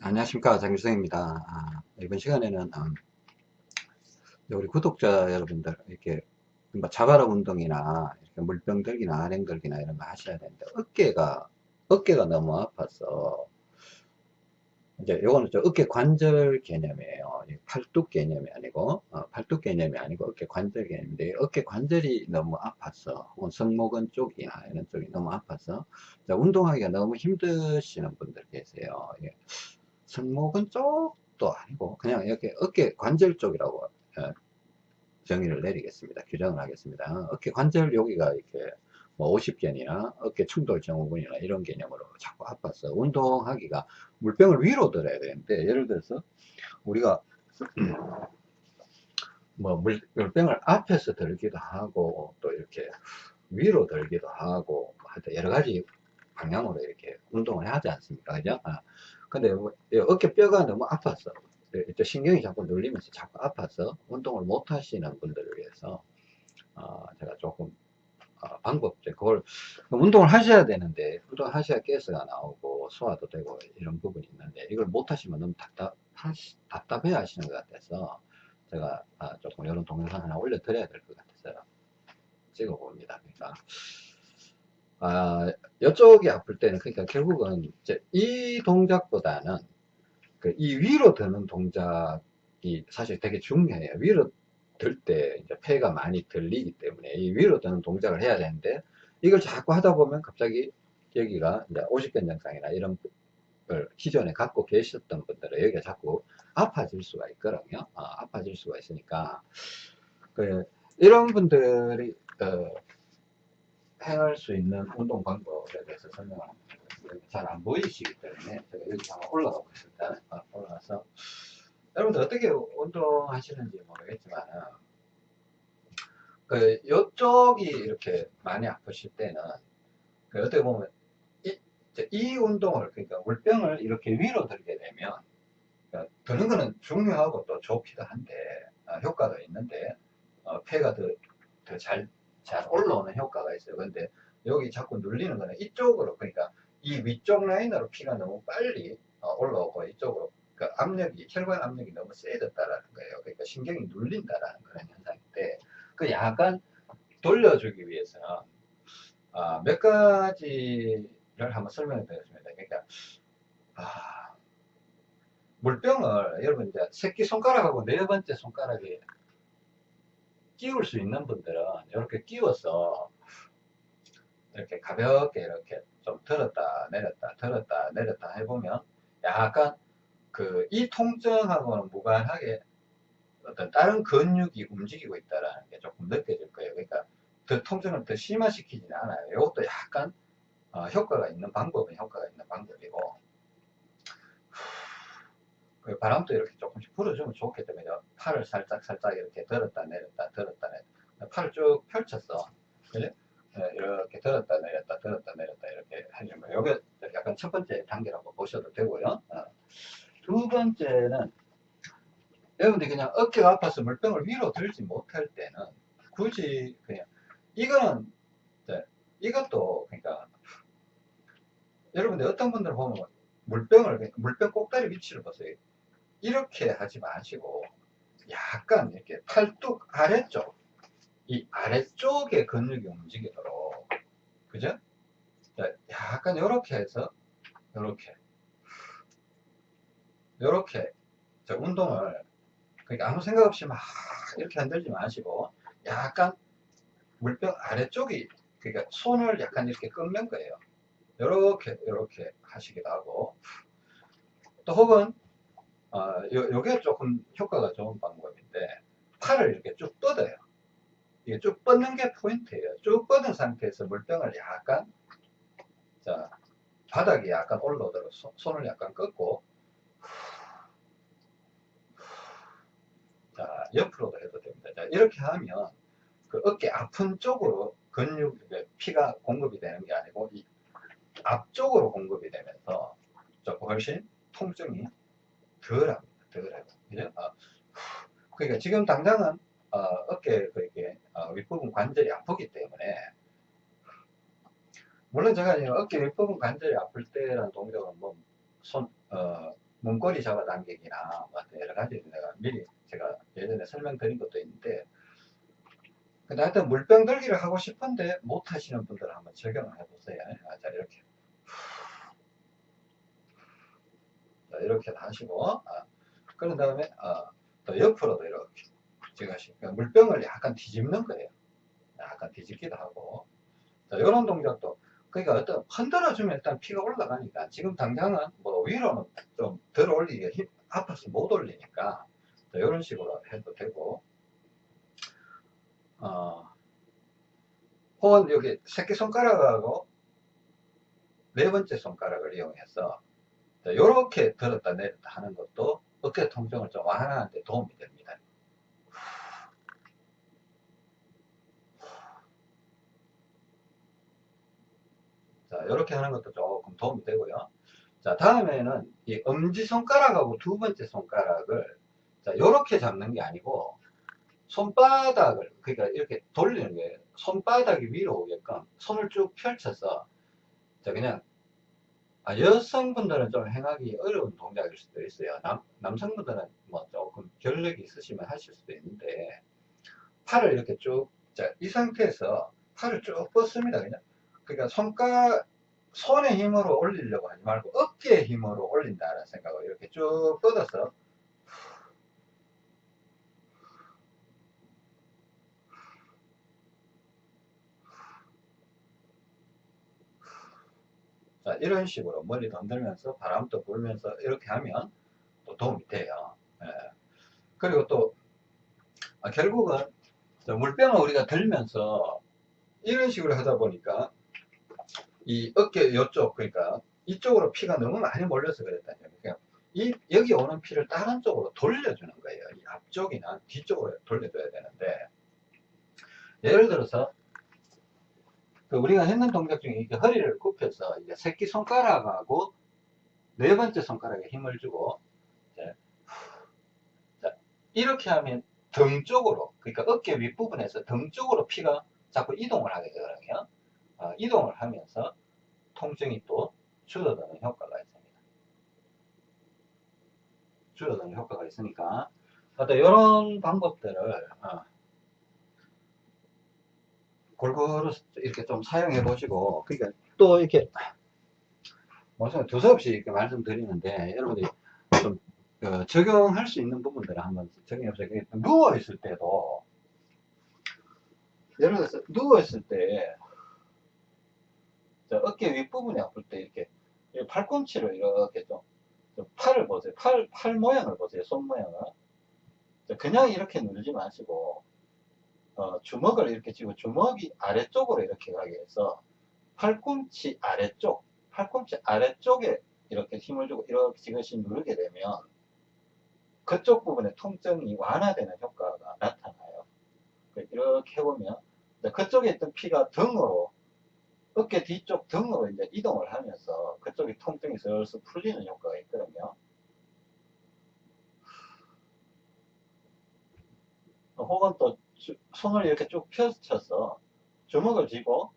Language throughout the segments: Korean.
안녕하십니까 장규성입니다. 아, 이번 시간에는 음, 우리 구독자 여러분들 이렇게 뭐 자바라 운동이나 이렇게 물병 들기나 아랭 들기나 이런 거 하셔야 되는데 어깨가 어깨가 너무 아파서 이제 요거는 좀 어깨 관절 개념이에요. 팔뚝 개념이 아니고 어, 팔뚝 개념이 아니고 어깨 관절 개념인데 어깨 관절이 너무 아파서 혹은 성모근 쪽이나 이런 쪽이 너무 아파서 운동하기가 너무 힘드시는 분들 계세요. 예. 승모근 쪽도 아니고 그냥 이렇게 어깨 관절 쪽이라고 어, 정의를 내리겠습니다. 규정을 하겠습니다. 어깨 관절 여기가 이렇게 뭐 50견이나 어깨 충돌 증후군이나 이런 개념으로 자꾸 아파서 운동하기가 물병을 위로 들어야 되는데 예를 들어서 우리가 뭐 물, 물병을 앞에서 들기도 하고 또 이렇게 위로 들기도 하고 하여튼 여러 가지 방향으로 이렇게 운동을 하지 않습니까? 그죠? 아, 근데 뭐, 어깨뼈가 너무 아파서 또 신경이 자꾸 눌리면서 자꾸 아파서 운동을 못 하시는 분들을 위해서 어, 제가 조금 어, 방법 그걸 운동을 하셔야 되는데 운동을 하셔야 가스가 나오고 소화도 되고 이런 부분이 있는데 이걸 못 하시면 너무 답답, 답답해 하시는 것 같아서 제가 아, 조금 이런 동영상 하나 올려 드려야 될 것 같아서 찍어 봅니다. 그러니까 아, 이쪽이 아플 때는 그러니까 결국은 이제 이 동작보다는 그 이 위로 드는 동작이 사실 되게 중요해요. 위로 들 때 이제 폐가 많이 들리기 때문에 이 위로 드는 동작을 해야 되는데 이걸 자꾸 하다 보면 갑자기 여기가 이제 오십견 증상이나 이런 걸 기존에 갖고 계셨던 분들은 여기가 자꾸 아파질 수가 있거든요. 아, 아파질 수가 있으니까 그 이런 분들이 어, 행할 수 있는 운동 방법에 대해서 설명을 잘안 보이시기 때문에 제가 여기 한번 올라가 보겠습니다. 아, 올라가서 여러분들 어떻게 운동하시는지 모르겠지만 그 이쪽이 이렇게 많이 아프실 때는 그 어떻게 보면 이, 이 운동을 그러니까 물병을 이렇게 위로 들게 되면 그러니까 드는 거는 중요하고 또 좋기도 한데 아, 효과도 있는데 어, 폐가 더 잘 잘 올라오는 효과가 있어요. 근데 여기 자꾸 눌리는 거는 이쪽으로 그러니까 이 위쪽 라인으로 피가 너무 빨리 어, 올라오고 이쪽으로 그 압력이 혈관 압력이 너무 세졌다라는 거예요. 그러니까 신경이 눌린다라는 그런 현상인데 그 약간 돌려주기 위해서는 아, 몇 가지를 한번 설명해 드리겠습니다. 그러니까 아, 물병을 여러분 이제 새끼 손가락하고 네 번째 손가락에 끼울 수 있는 분들은 이렇게 끼워서 이렇게 가볍게 이렇게 좀 들었다 내렸다 들었다 내렸다 해보면 약간 그 이 통증하고는 무관하게 어떤 다른 근육이 움직이고 있다는 게 조금 느껴질 거예요. 그러니까 더 통증을 더 심화시키지는 않아요. 이것도 약간 어, 효과가 있는 방법은 효과가 있는 방법이고 그 바람도 이렇게 조금씩 불어주면 좋겠죠. 그죠? 팔을 살짝 살짝 이렇게 들었다 내렸다 들었다 내렸다 팔을 쭉 펼쳤어. 그죠? 네, 이렇게 들었다 내렸다 들었다 내렸다 이렇게 해주면 요게 약간 첫 번째 단계라고 보셔도 되고요. 어. 두 번째는 여러분들이 그냥 어깨가 아파서 물병을 위로 들지 못할 때는 굳이 그냥 이거는 네, 이것도 그러니까 여러분들 어떤 분들 보면 물병을 물병 꼭다리 위치를 보세요. 이렇게 하지 마시고 약간 이렇게 팔뚝 아래쪽 이 아래쪽에 근육이 움직이도록 그죠? 약간 이렇게 해서 이렇게 이렇게 운동을 그러니까 아무 생각 없이 막 이렇게 흔들지 마시고 약간 물병 아래쪽이 그러니까 손을 약간 이렇게 끊는 거예요. 이렇게 이렇게 하시기도 하고 또 혹은 어, 요, 요게 조금 효과가 좋은 방법인데 팔을 이렇게 쭉 뻗어요. 이게 쭉 뻗는 게 포인트예요. 쭉 뻗은 상태에서 물병을 약간 자 바닥이 약간 올라오도록 손을 약간 꺾고 자 옆으로도 해도 됩니다. 자 이렇게 하면 그 어깨 아픈 쪽으로 근육 피가 공급이 되는 게 아니고 이 앞쪽으로 공급이 되면서 조금 훨씬 통증이 덜합니다. 덜하고. 그죠? 어, 그러니까 지금 당장은 어, 어깨 그렇게 어, 윗부분 관절이 아프기 때문에 물론 제가 어깨 윗부분 관절이 아플 때라는 동작은 뭐 손, 어, 문고리 잡아당기기나 뭐 여러 가지 내가 미리 제가 예전에 설명드린 것도 있는데 근데 하여튼 물병 들기를 하고 싶은데 못 하시는 분들은 한번 적용을 해보세요. 아, 자, 이렇게. 이렇게 하시고, 아, 그런 다음에, 아, 또 옆으로도 이렇게. 제가 그러니까 물병을 약간 뒤집는 거예요. 약간 뒤집기도 하고. 자, 이런 동작도. 그러니까 어떤 흔들어주면 일단 피가 올라가니까 지금 당장은 뭐 위로는 좀 덜 올리기가 힘, 아파서 못 올리니까 자, 이런 식으로 해도 되고 어, 혹은 여기 새끼손가락하고 네 번째 손가락을 이용해서 이렇게 들었다 내렸다 하는 것도 어깨 통증을 좀 완화하는 데 도움이 됩니다. 자, 이렇게 하는 것도 조금 도움이 되고요. 자, 다음에는 이 엄지손가락하고 두 번째 손가락을 자, 이렇게 잡는 게 아니고 손바닥을 그러니까 이렇게 돌리는 거예요. 손바닥이 위로 오게끔 손을 쭉 펼쳐서 그냥 아, 여성분들은 좀 행하기 어려운 동작일 수도 있어요. 남, 남성분들은 뭐 조금 결력이 있으시면 하실 수도 있는데 팔을 이렇게 쭉, 자, 이 상태에서 팔을 쭉 뻗습니다. 그냥. 그러니까 손가, 손의 힘으로 올리려고 하지 말고 어깨의 힘으로 올린다는 생각으로 이렇게 쭉 뻗어서 자, 이런 식으로 머리 흔들면서 바람도 불면서 이렇게 하면 또 도움이 돼요. 예. 그리고 또, 아, 결국은 물병을 우리가 들면서 이런 식으로 하다 보니까 이 어깨 이쪽, 그러니까 이쪽으로 피가 너무 많이 몰려서 그랬다는 거예요. 이, 여기 오는 피를 다른 쪽으로 돌려주는 거예요. 이 앞쪽이나 뒤쪽으로 돌려줘야 되는데, 예를 들어서 그 우리가 했는 동작 중에 이렇게 허리를 굽혀서 이제 새끼 손가락하고 네 번째 손가락에 힘을 주고 이제 자, 이렇게 하면 등 쪽으로 그러니까 어깨 윗부분에서 등 쪽으로 피가 자꾸 이동을 하게 되거든요. 어, 이동을 하면서 통증이 또 줄어드는 효과가 있습니다. 줄어드는 효과가 있으니까 어떤 이런 방법들을 어, 골고루 이렇게 좀 사용해 보시고 그러니까 또 이렇게 무슨 두서없이 이렇게 말씀드리는데 여러분들이 좀 어, 적용할 수 있는 부분들을 한번 적용해 보세요. 누워 있을 때도 예를 들어서 누워 있을 때 어깨 윗부분이 아플 때 이렇게 팔꿈치를 이렇게 좀, 좀 팔을 보세요. 팔, 팔 모양을 보세요. 손 모양을. 그냥 이렇게 누르지 마시고 어, 주먹을 이렇게 쥐고 주먹이 아래쪽으로 이렇게 가게 해서 팔꿈치 아래쪽, 팔꿈치 아래쪽에 이렇게 힘을 주고 이렇게 지그시 누르게 되면 그쪽 부분의 통증이 완화되는 효과가 나타나요. 이렇게 해보면 그쪽에 있던 피가 등으로 어깨 뒤쪽 등으로 이제 이동을 하면서 그쪽이 통증이 슬슬 풀리는 효과가 있거든요. 혹은 또 주, 손을 이렇게 쭉 펼쳐서 주먹을 쥐고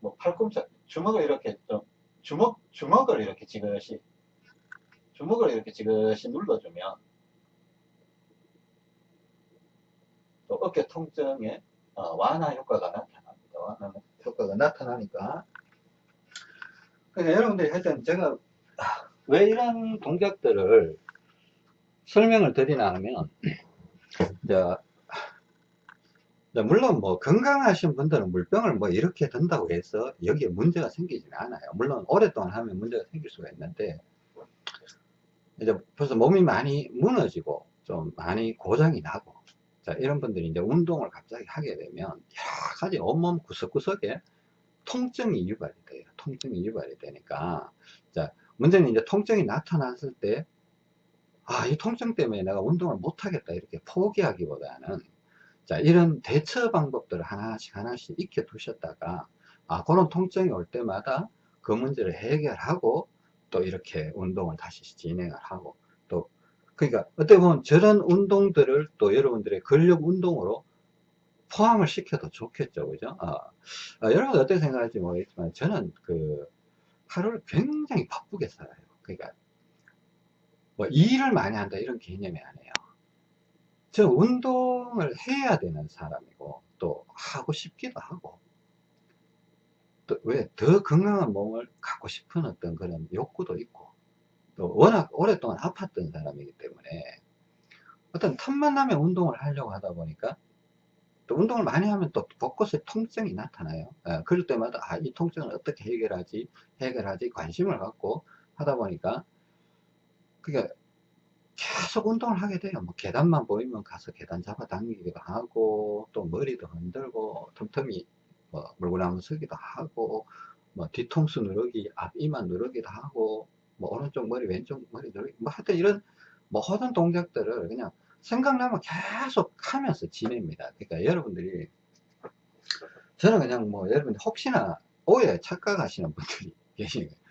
뭐 팔꿈치 주먹을 이렇게 좀 주먹 주먹을 이렇게 지그시 주먹을 이렇게 지그시 눌러주면 또 어깨 통증에 어, 완화 효과가 나타납니다. 완화 효과가 나타나니까 그러니까 여러분들이 하여튼 제가 왜 이런 동작들을 설명을 드리나 하면 자, 물론 뭐 건강하신 분들은 물병을 뭐 이렇게 든다고 해서 여기에 문제가 생기지는 않아요. 물론 오랫동안 하면 문제가 생길 수가 있는데 이제 벌써 몸이 많이 무너지고 좀 많이 고장이 나고 자 이런 분들이 이제 운동을 갑자기 하게 되면 여러 가지 온몸 구석구석에 통증이 유발이 돼요. 통증이 유발이 되니까 자 문제는 이제 통증이 나타났을 때 아, 이 통증 때문에 내가 운동을 못하겠다 이렇게 포기하기보다는 자 이런 대처 방법들을 하나씩 하나씩 익혀 두셨다가 아 그런 통증이 올 때마다 그 문제를 해결하고 또 이렇게 운동을 다시 진행을 하고 또 그러니까 어떻게 보면 저런 운동들을 또 여러분들의 근력 운동으로 포함을 시켜도 좋겠죠. 그죠? 아, 아, 여러분 어떻게 생각할지 모르겠지만 저는 그 하루를 굉장히 바쁘게 살아요. 그러니까 뭐 일을 많이 한다 이런 개념이 아니에요. 저 운동을 해야 되는 사람이고 또 하고 싶기도 하고 또 왜 더 건강한 몸을 갖고 싶은 어떤 그런 욕구도 있고 또 워낙 오랫동안 아팠던 사람이기 때문에 어떤 틈만 나면 운동을 하려고 하다 보니까 또 운동을 많이 하면 또 곳곳에 통증이 나타나요. 예, 그럴 때마다 아, 이 통증을 어떻게 해결하지 해결하지 관심을 갖고 하다 보니까 그게 계속 운동을 하게 돼요. 뭐 계단만 보이면 가서 계단 잡아 당기기도 하고 또 머리도 흔들고 틈틈이 뭐 물구나무 서기도 하고 뭐 뒤통수 누르기 앞 이마 누르기도 하고 뭐 오른쪽 머리 왼쪽 머리 누르기 뭐 하여튼 이런 모든 동작들을 그냥 생각나면 계속 하면서 지냅니다. 그러니까 여러분들이 저는 그냥 뭐 여러분들 혹시나 오해 착각하시는 분들이 계시는 거예요.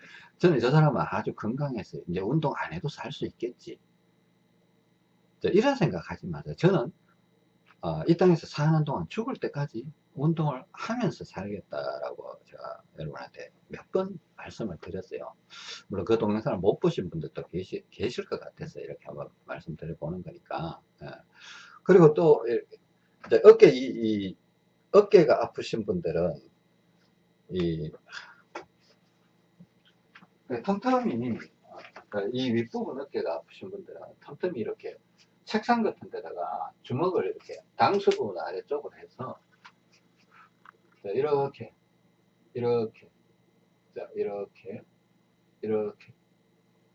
저는 저 사람은 아주 건강해서 이제 운동 안 해도 살 수 있겠지. 이런 생각 하지 마세요. 저는 어, 이 땅에서 사는 동안 죽을 때까지 운동을 하면서 살겠다라고 제가 여러분한테 몇 번 말씀을 드렸어요. 물론 그 동영상을 못 보신 분들도 계시, 계실 것 같아서 이렇게 한번 말씀드려 보는 거니까. 예. 그리고 또 어깨 이, 이 어깨가 아프신 분들은 이 틈틈이 그이 윗부분 어깨가 아프신 분들은 틈틈이 이렇게 책상 같은 데다가 주먹을 이렇게 당수분 아래쪽으로 해서 자, 이렇게 이렇게 자, 이렇게 이렇게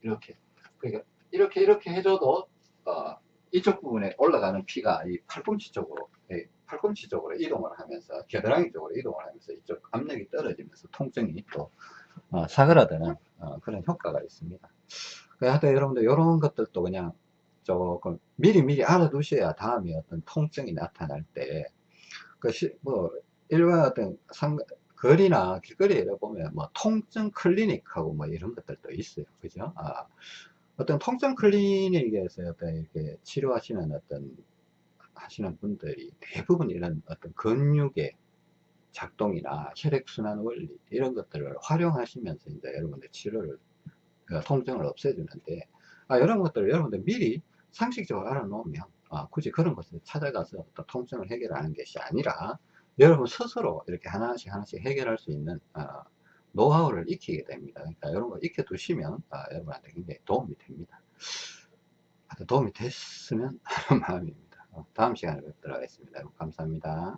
이렇게. 그러니까 이렇게 이렇게 해줘도 어, 이쪽 부분에 올라가는 피가 이 팔꿈치 쪽으로 예, 팔꿈치 쪽으로 이동을 하면서 겨드랑이 쪽으로 이동을 하면서 이쪽 압력이 떨어지면서 통증이 또 어, 사그라드는 어, 그런 효과가 있습니다. 하여튼 여러분들 이런 것들도 그냥 조금 미리 미리 알아두셔야 다음에 어떤 통증이 나타날 때, 그, 시, 뭐, 일반 어떤 상, 거리나 길거리에 보면 뭐 통증 클리닉하고 뭐 이런 것들도 있어요. 그죠? 아, 어떤 통증 클리닉에서 어떤 이렇게 치료하시는 어떤 하시는 분들이 대부분 이런 어떤 근육의 작동이나 혈액순환 원리 이런 것들을 활용하시면서 이제 여러분들 치료를 그 통증을 없애주는데 아, 이런 것들을 여러분들 미리 상식적으로 알아놓으면 아, 굳이 그런 것을 찾아가서 또 통증을 해결하는 것이 아니라 여러분 스스로 이렇게 하나씩 하나씩 해결할 수 있는 어, 노하우를 익히게 됩니다. 그러니까 이런 거 익혀 두시면 아, 여러분한테 굉장히 도움이 됩니다. 도움이 됐으면 하는 마음입니다. 어, 다음 시간에 뵙도록 하겠습니다. 감사합니다.